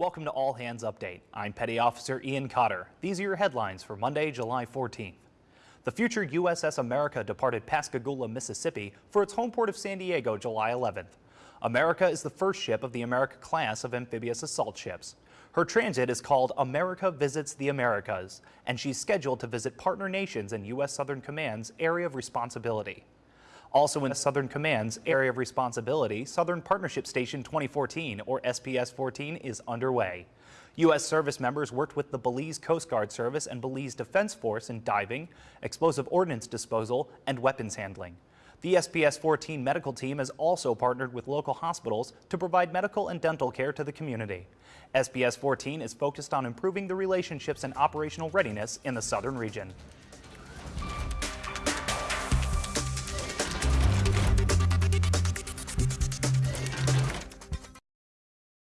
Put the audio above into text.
Welcome to All Hands Update. I'm Petty Officer Ian Cotter. These are your headlines for Monday, July 14th. The future USS America departed Pascagoula, Mississippi for its home port of San Diego July 11th. America is the first ship of the America class of amphibious assault ships. Her transit is called America Visits the Americas, and she's scheduled to visit partner nations in U.S. Southern Command's area of responsibility. Also in the Southern Command's area of responsibility, Southern Partnership Station 2014, or SPS-14, is underway. U.S. service members worked with the Belize Coast Guard Service and Belize Defense Force in diving, explosive ordnance disposal, and weapons handling. The SPS-14 medical team has also partnered with local hospitals to provide medical and dental care to the community. SPS-14 is focused on improving the relationships and operational readiness in the southern region.